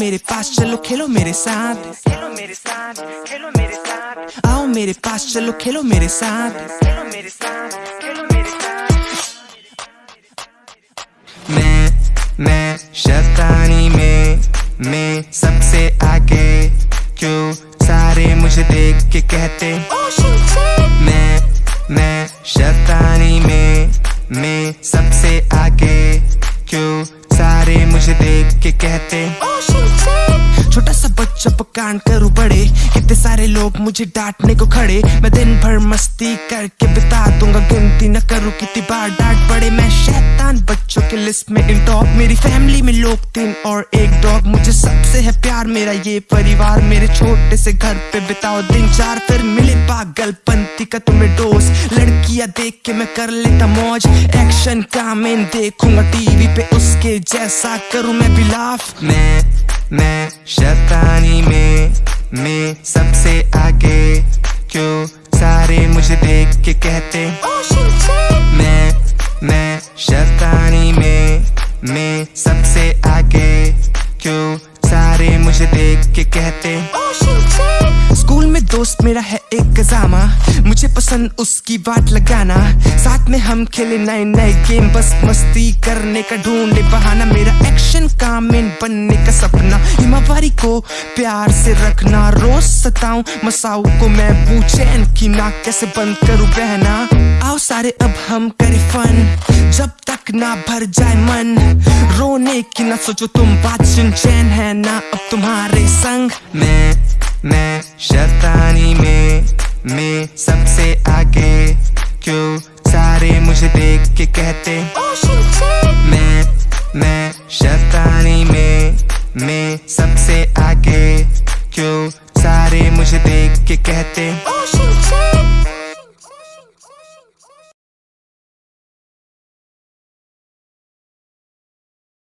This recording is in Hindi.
पास, चलो खेलो मेरे साथ। खेलो मेरे साथ खेलो मेरे साथ आओ मेरे पास, चलो खेलो मेरे साथ। खेलो मेरे साथ खेलो मेरे साथ मैं मैं शैतानी में, मैं सबसे आगे। क्यों सारे मुझे देख के कहते? ओ मैं के कहते। छोटा सा बच्चा पकान करूँ बड़े कितने सारे लोग मुझे डांटने को खड़े। मैं दिन भर मस्ती करके बिता दूँगा। गिनती न करूँ कितनी बार डांट पड़े। मैं शैतान बच्चों के लिस्ट में इन टॉप मेरी फैमिली में लोग तीन और एक डॉग मुझे सबसे है प्यार मेरा ये परिवार। मेरे छोटे से घर पे बिताओ दिन चार। फिर मिले पागलपंती का तुम्हें डोज लड़कियाँ देख के मैं कर लेता मौज। एक्शन का मैं देखूँगा टीवी पे उसके जैसा करूँ मैं भी लाफ मैं मैं शैतानी में, मैं सबसे आगे। क्यों सारे मुझे देख के कहते? मैं मैं शैतानी में, मैं सबसे आगे। क्यों सारे मुझे देख के कहते? स्कूल में दोस्त मेरा है एक गजामा मुझे पसंद उसकी बात लगाना। साथ में हम खेले नए नए गेम। बस मस्ती करने का ढूंढे बहाना। मेरा एक्शन काम मेन बनने का सपना। हिमावारी को प्यार से रखना। रोज सताऊं मसाऊ को मैं पूछे की नाक कैसे बंद करूँ बहना? आओ सारे अब हम करे फन जब तक ना भर जाए मन। रोने की ना सोचो तुम बात सुन चैन है ना? अब तुम्हारे संग मैं मैं शैतानी में मैं सबसे आगे। क्यों सारे मुझे देख के कहते? मैं मैं शैतानी में। मैं सबसे आगे क्यों सारे मुझे देख के कहते?